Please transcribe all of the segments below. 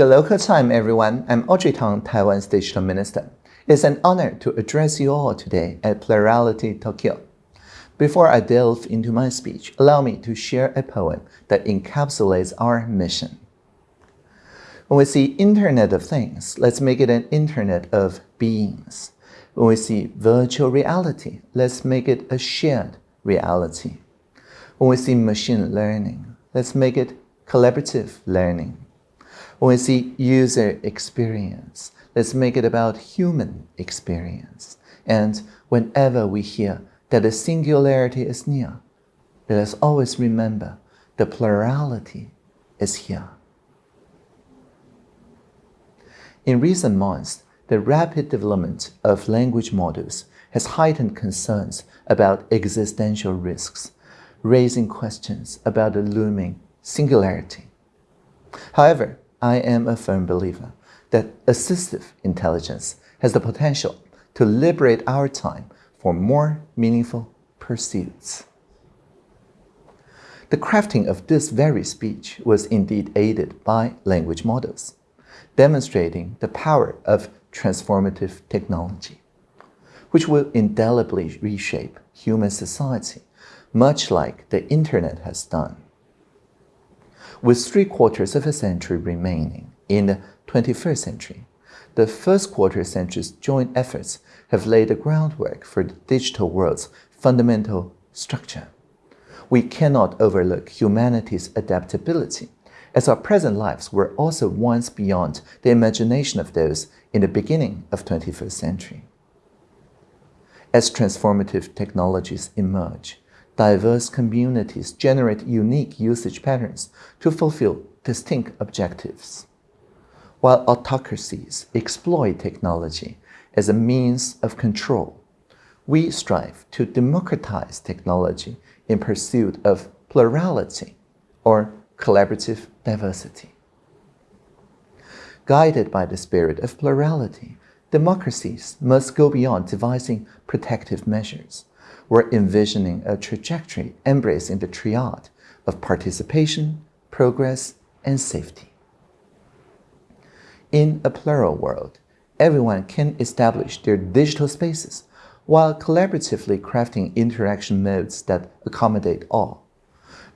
Good local time, everyone. I'm Audrey Tang, Taiwan's Digital Minister. It's an honor to address you all today at Plurality Tokyo. Before I delve into my speech, allow me to share a poem that encapsulates our mission. When we see Internet of Things, let's make it an Internet of beings. When we see virtual reality, let's make it a shared reality. When we see machine learning, let's make it collaborative learning. When we see user experience, let's make it about human experience. And whenever we hear that the singularity is near, let us always remember the plurality is here. In recent months, the rapid development of language models has heightened concerns about existential risks, raising questions about the looming singularity. However, I am a firm believer that assistive intelligence has the potential to liberate our time for more meaningful pursuits. The crafting of this very speech was indeed aided by language models demonstrating the power of transformative technology, which will indelibly reshape human society, much like the Internet has done. With three quarters of a century remaining in the 21st century, the first quarter century's joint efforts have laid the groundwork for the digital world's fundamental structure. We cannot overlook humanity's adaptability as our present lives were also once beyond the imagination of those in the beginning of 21st century. As transformative technologies emerge, diverse communities generate unique usage patterns to fulfill distinct objectives. While autocracies exploit technology as a means of control, we strive to democratize technology in pursuit of plurality or collaborative diversity. Guided by the spirit of plurality, democracies must go beyond devising protective measures. We're envisioning a trajectory embracing the triad of participation, progress, and safety. In a plural world, everyone can establish their digital spaces while collaboratively crafting interaction modes that accommodate all.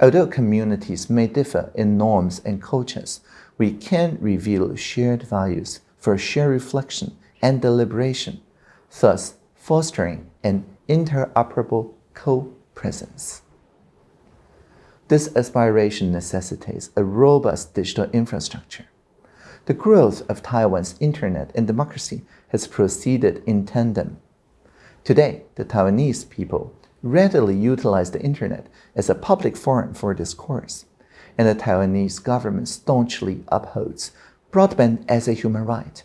Although communities may differ in norms and cultures, we can reveal shared values for shared reflection and deliberation, thus fostering an interoperable co-presence. This aspiration necessitates a robust digital infrastructure. The growth of Taiwan's internet and democracy has proceeded in tandem. Today, the Taiwanese people readily utilize the internet as a public forum for discourse, and the Taiwanese government staunchly upholds broadband as a human right,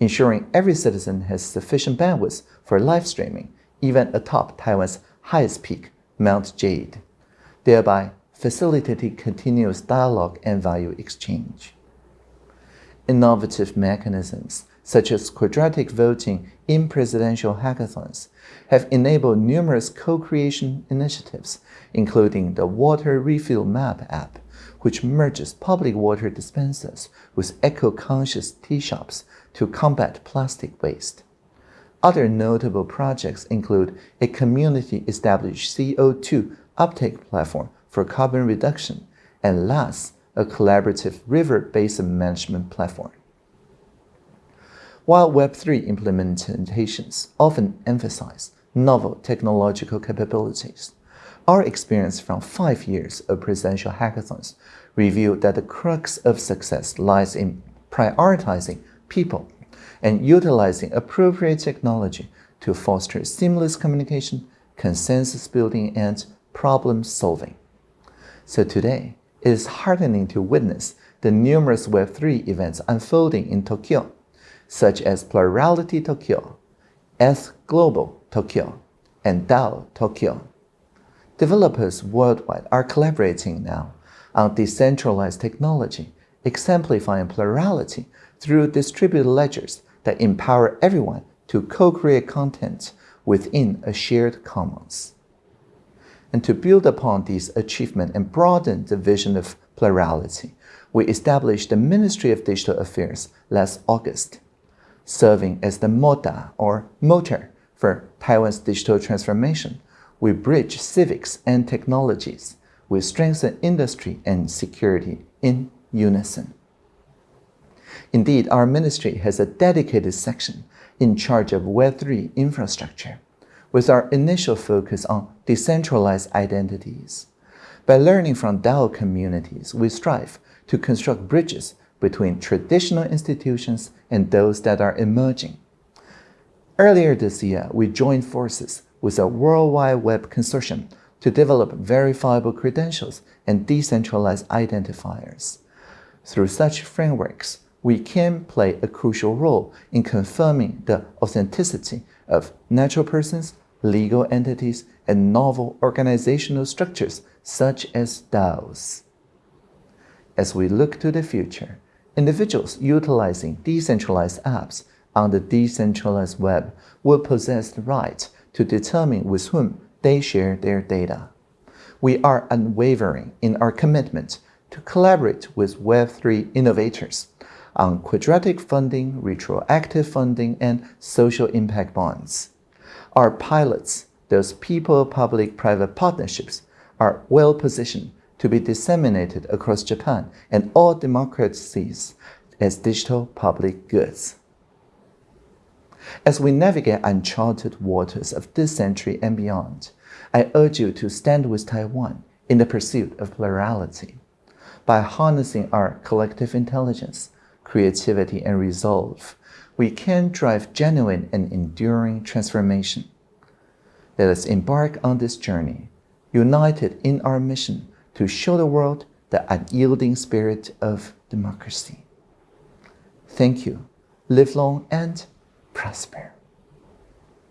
ensuring every citizen has sufficient bandwidth for live streaming, even atop Taiwan's highest peak, Mount Jade, thereby facilitating continuous dialogue and value exchange. Innovative mechanisms such as quadratic voting in presidential hackathons, have enabled numerous co-creation initiatives, including the Water Refill Map app, which merges public water dispensers with eco-conscious tea shops to combat plastic waste. Other notable projects include a community-established CO2 uptake platform for carbon reduction, and last, a collaborative river basin management platform. While Web3 implementations often emphasize novel technological capabilities, our experience from five years of presidential hackathons revealed that the crux of success lies in prioritizing people and utilizing appropriate technology to foster seamless communication, consensus building, and problem solving. So today, it is heartening to witness the numerous Web3 events unfolding in Tokyo such as Plurality Tokyo, ETH Global Tokyo, and DAO Tokyo. Developers worldwide are collaborating now on decentralized technology, exemplifying plurality through distributed ledgers that empower everyone to co-create content within a shared commons. And to build upon these achievements and broaden the vision of plurality, we established the Ministry of Digital Affairs last August, serving as the MODA or motor for Taiwan's digital transformation. We bridge civics and technologies. We strengthen industry and security in unison. Indeed, our ministry has a dedicated section in charge of Web3 infrastructure, with our initial focus on decentralized identities. By learning from DAO communities, we strive to construct bridges between traditional institutions and those that are emerging. Earlier this year, we joined forces with a World Wide Web Consortium to develop verifiable credentials and decentralized identifiers. Through such frameworks, we can play a crucial role in confirming the authenticity of natural persons, legal entities, and novel organizational structures such as DAOs. As we look to the future, individuals utilizing decentralized apps on the decentralized web will possess the right to determine with whom they share their data. We are unwavering in our commitment to collaborate with Web3 innovators on quadratic funding, retroactive funding, and social impact bonds. Our pilots, those people-public-private partnerships, are well positioned to be disseminated across Japan and all democracies as digital public goods. As we navigate uncharted waters of this century and beyond, I urge you to stand with Taiwan in the pursuit of plurality. By harnessing our collective intelligence, creativity, and resolve, we can drive genuine and enduring transformation. Let us embark on this journey, united in our mission to show the world the unyielding spirit of democracy. Thank you. Live long and prosper.